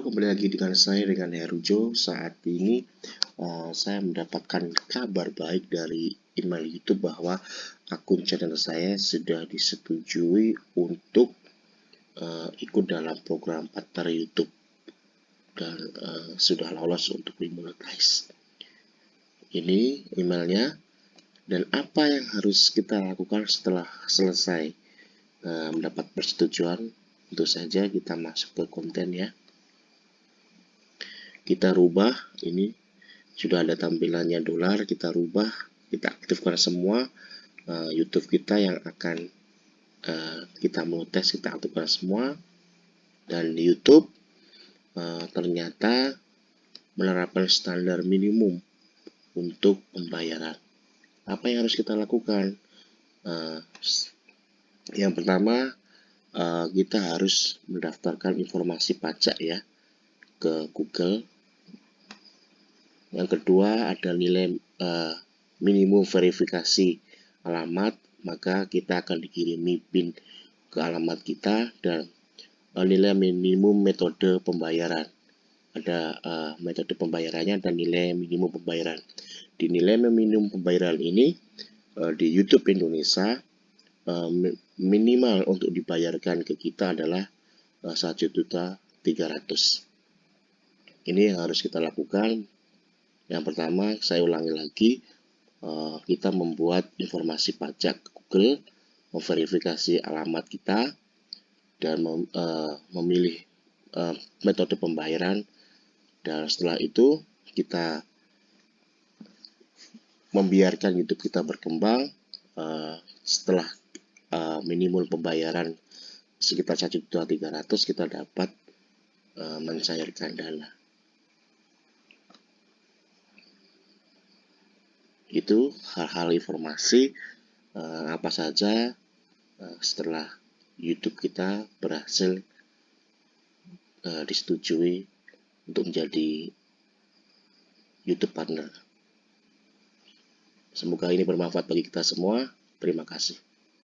Kembali lagi dengan saya dengan Herujo. Saat ini uh, saya mendapatkan kabar baik dari email YouTube bahwa akun channel saya sudah disetujui untuk uh, ikut dalam program partner YouTube dan uh, sudah lolos untuk dimonetize. Ini emailnya dan apa yang harus kita lakukan setelah selesai uh, mendapat persetujuan. Tentu saja kita masuk ke konten ya kita rubah ini sudah ada tampilannya dolar kita rubah kita aktifkan semua uh, YouTube kita yang akan uh, kita mau tes kita aktifkan semua. Dan di YouTube uh, ternyata menerapkan standar minimum untuk pembayaran. Apa yang harus kita lakukan? Uh, yang pertama uh, kita harus mendaftarkan informasi pajak ya ke Google yang kedua ada nilai uh, minimum verifikasi alamat, maka kita akan dikirimi PIN ke alamat kita dan uh, nilai minimum metode pembayaran. Ada uh, metode pembayarannya dan nilai minimum pembayaran. Di nilai minimum pembayaran ini uh, di YouTube Indonesia uh, minimal untuk dibayarkan ke kita adalah tiga ratus. Ini yang harus kita lakukan yang pertama, saya ulangi lagi, uh, kita membuat informasi pajak Google, memverifikasi alamat kita, dan uh, memilih uh, metode pembayaran. Dan setelah itu, kita membiarkan YouTube kita berkembang. Setelah minimum pembayaran sekitar 1.300 kita dapat mencairkan dana. Itu hal-hal informasi uh, apa saja uh, setelah YouTube kita berhasil uh, disetujui untuk menjadi YouTube partner. Semoga ini bermanfaat bagi kita semua. Terima kasih.